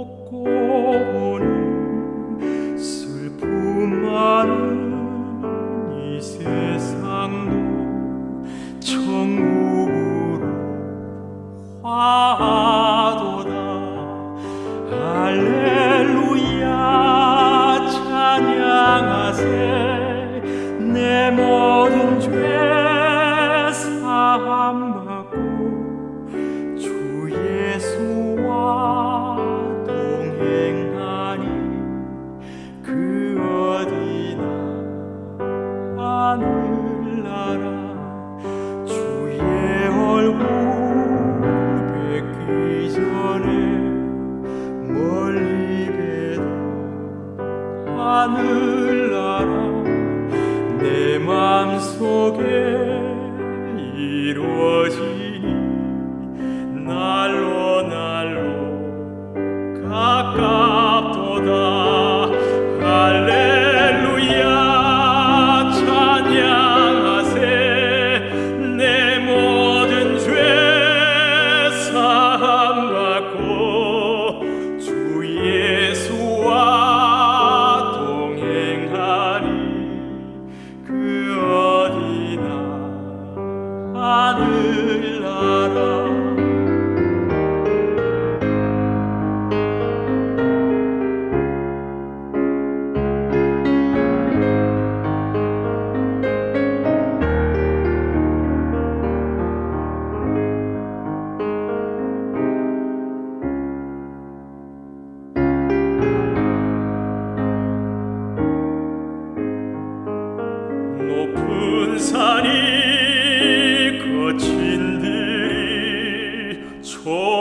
먹고 오는 슬픔만은 이 세상 하늘나라 내 맘속에 이루어지니 날로 날로 가깝도다. for